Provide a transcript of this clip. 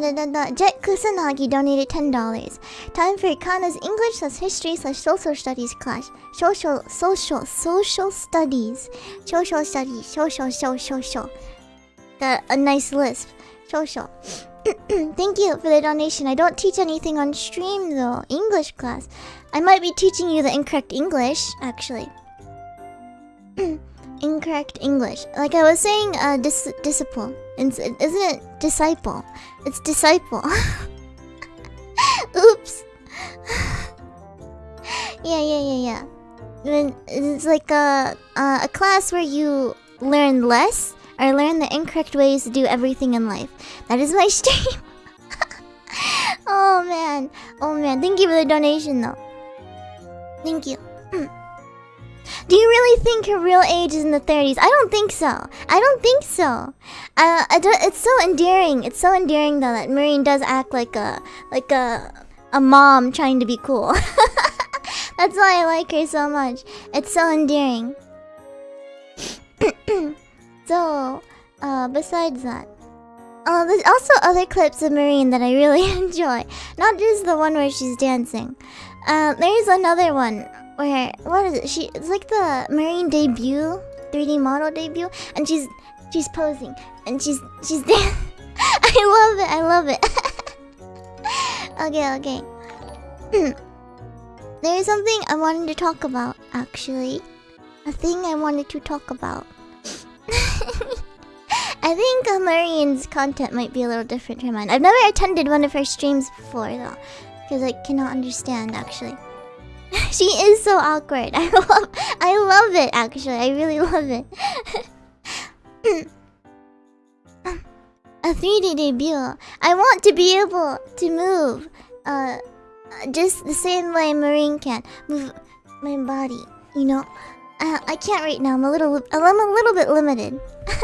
Da, da, da. Jet Kusanagi donated ten dollars. Time for Kana's English slash History slash Social Studies class. Social, social, social studies. Social studies. Social, social, social. Got a nice lisp. Social. Thank you for the donation. I don't teach anything on stream though. English class. I might be teaching you the incorrect English, actually. incorrect English. Like I was saying, uh, dis disciple. Isn't it disciple? It's disciple. Oops. yeah, yeah, yeah, yeah. It's like a, a a class where you learn less or learn the incorrect ways to do everything in life. That is my stream. oh man, oh man. Thank you for the donation, though. Thank you. Do you really think her real age is in the 30s? I don't think so. I don't think so. Uh, I don't, it's so endearing. It's so endearing though that Marine does act like a like a a mom trying to be cool. That's why I like her so much. It's so endearing. so, uh, besides that, uh, there's also other clips of Marine that I really enjoy. Not just the one where she's dancing. Uh, there's another one where what is it? She it's like the Marine debut, 3D model debut, and she's she's posing and she's she's dancing. I love it. I love it. okay, okay. There's something I wanted to talk about actually. A thing I wanted to talk about. I think Marine's content might be a little different from mine. I've never attended one of her streams before though, because I cannot understand actually. She is so awkward. I love, I love it actually. I really love it. a 3D debut. I want to be able to move, uh, just the same way Marine can move my body. You know, uh, I can't right now. I'm a little, I'm a little bit limited.